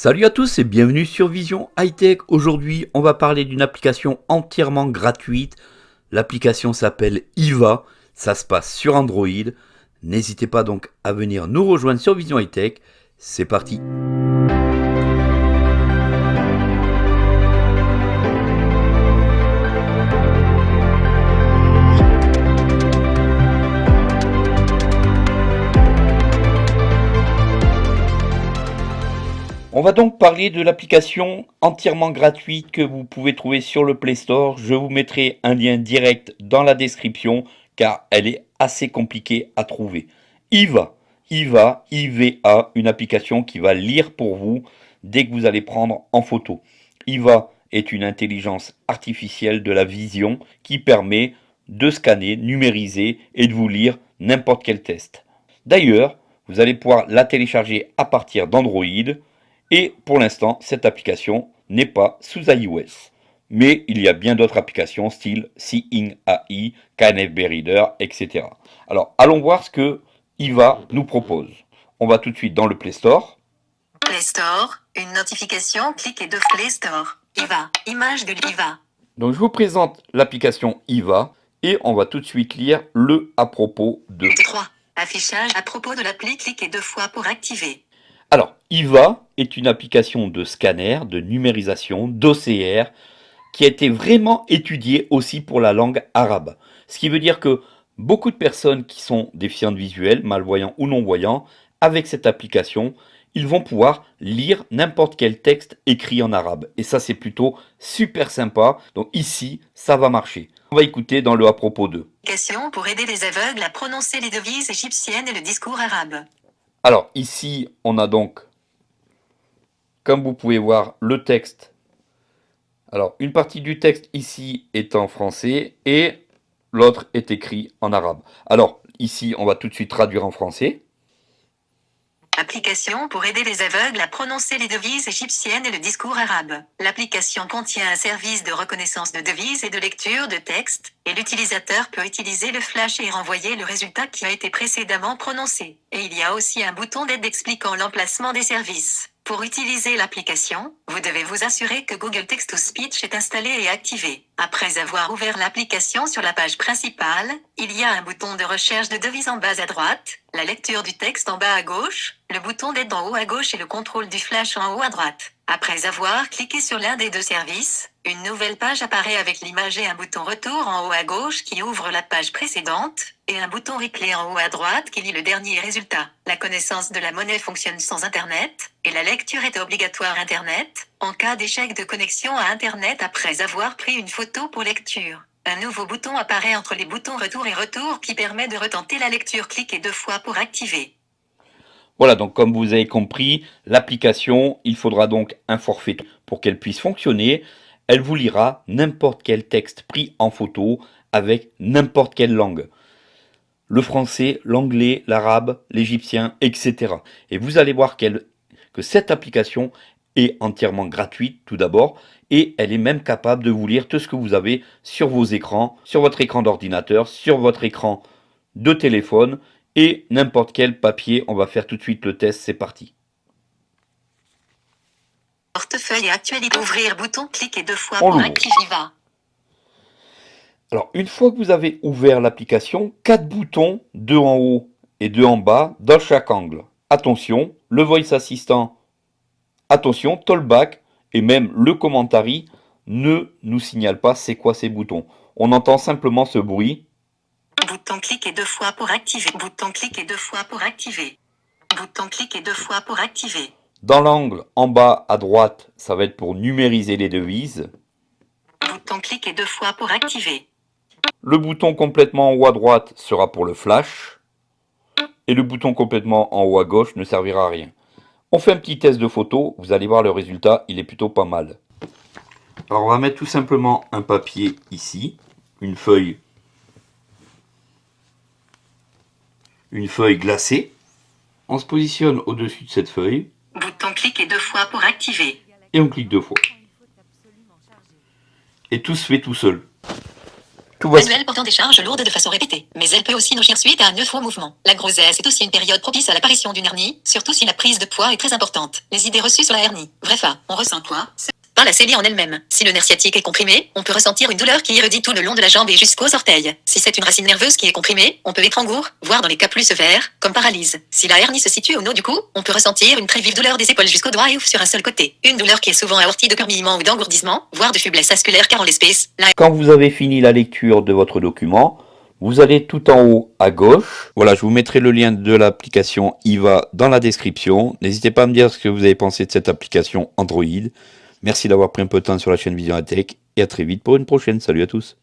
Salut à tous et bienvenue sur Vision High Tech. Aujourd'hui, on va parler d'une application entièrement gratuite. L'application s'appelle IVA. Ça se passe sur Android. N'hésitez pas donc à venir nous rejoindre sur Vision High Tech. C'est parti. Va donc parler de l'application entièrement gratuite que vous pouvez trouver sur le Play Store. Je vous mettrai un lien direct dans la description car elle est assez compliquée à trouver. IVA, IVA, IVA, une application qui va lire pour vous dès que vous allez prendre en photo. IVA est une intelligence artificielle de la vision qui permet de scanner, numériser et de vous lire n'importe quel test. D'ailleurs, vous allez pouvoir la télécharger à partir d'Android et pour l'instant, cette application n'est pas sous iOS. Mais il y a bien d'autres applications style Seeing AI, KNFB Reader, etc. Alors, allons voir ce que IVA nous propose. On va tout de suite dans le Play Store. Play Store, une notification, cliquez de Play Store. IVA, image de l'IVA. Donc, je vous présente l'application IVA et on va tout de suite lire le à propos de. 3. Affichage à propos de l'appli, cliquez deux fois pour activer. Alors, IVA est une application de scanner, de numérisation, d'OCR, qui a été vraiment étudiée aussi pour la langue arabe. Ce qui veut dire que beaucoup de personnes qui sont déficientes visuelles, malvoyants ou non-voyants, avec cette application, ils vont pouvoir lire n'importe quel texte écrit en arabe. Et ça, c'est plutôt super sympa. Donc ici, ça va marcher. On va écouter dans le à propos de. Question pour aider les aveugles à prononcer les devises égyptiennes et le discours arabe. Alors ici, on a donc, comme vous pouvez voir, le texte. Alors une partie du texte ici est en français et l'autre est écrit en arabe. Alors ici, on va tout de suite traduire en français. Application pour aider les aveugles à prononcer les devises égyptiennes et le discours arabe. L'application contient un service de reconnaissance de devises et de lecture de texte, et l'utilisateur peut utiliser le flash et renvoyer le résultat qui a été précédemment prononcé. Et il y a aussi un bouton d'aide expliquant l'emplacement des services. Pour utiliser l'application, vous devez vous assurer que Google Text to Speech est installé et activé. Après avoir ouvert l'application sur la page principale, il y a un bouton de recherche de devises en bas à droite, la lecture du texte en bas à gauche, le bouton d'aide en haut à gauche et le contrôle du flash en haut à droite. Après avoir cliqué sur l'un des deux services, une nouvelle page apparaît avec l'image et un bouton retour en haut à gauche qui ouvre la page précédente, et un bouton replay en haut à droite qui lit le dernier résultat. La connaissance de la monnaie fonctionne sans Internet, et la lecture est obligatoire Internet, en cas d'échec de connexion à Internet après avoir pris une photo pour lecture. Un nouveau bouton apparaît entre les boutons retour et retour qui permet de retenter la lecture. Cliquez deux fois pour activer. Voilà, donc comme vous avez compris, l'application, il faudra donc un forfait pour qu'elle puisse fonctionner elle vous lira n'importe quel texte pris en photo avec n'importe quelle langue. Le français, l'anglais, l'arabe, l'égyptien, etc. Et vous allez voir que cette application est entièrement gratuite tout d'abord et elle est même capable de vous lire tout ce que vous avez sur vos écrans, sur votre écran d'ordinateur, sur votre écran de téléphone et n'importe quel papier. On va faire tout de suite le test, c'est parti. Portefeuille actualité. Ouvrir bouton. Cliquez deux fois pour activer va. Alors, une fois que vous avez ouvert l'application, quatre boutons, deux en haut et deux en bas, dans chaque angle. Attention, le Voice Assistant, attention, Tollback et même le Commentary ne nous signale pas c'est quoi ces boutons. On entend simplement ce bruit. Bouton cliquez deux fois pour activer. Bouton cliquez deux fois pour activer. Bouton cliquez deux fois pour activer. Dans l'angle en bas à droite, ça va être pour numériser les devises. Bouton cliquez deux fois pour activer. Le bouton complètement en haut à droite sera pour le flash. Et le bouton complètement en haut à gauche ne servira à rien. On fait un petit test de photo, vous allez voir le résultat, il est plutôt pas mal. Alors on va mettre tout simplement un papier ici, une feuille, une feuille glacée. On se positionne au-dessus de cette feuille, cliquez deux fois pour activer. Et on clique deux fois. Et tout se fait tout seul. Tout va Manuel portant des charges lourdes de façon répétée. Mais elle peut aussi nausir suite à un au mouvement. La grossesse est aussi une période propice à l'apparition d'une hernie, surtout si la prise de poids est très importante. Les idées reçues sur la hernie. Bref, on ressent quoi? La célie en elle-même. Si le nerf sciatique est comprimé, on peut ressentir une douleur qui irradie tout le long de la jambe et jusqu'aux orteils. Si c'est une racine nerveuse qui est comprimée, on peut être en voire dans les cas plus sévères, comme paralyse. Si la hernie se situe au nord du cou, on peut ressentir une très vive douleur des épaules jusqu'aux doigts et ouf sur un seul côté. Une douleur qui est souvent aortie de permillement ou d'engourdissement, voire de faiblesse vasculaire car en l'espèce, la Quand vous avez fini la lecture de votre document, vous allez tout en haut à gauche. Voilà, je vous mettrai le lien de l'application IVA dans la description. N'hésitez pas à me dire ce que vous avez pensé de cette application Android. Merci d'avoir pris un peu de temps sur la chaîne Vision et à très vite pour une prochaine. Salut à tous.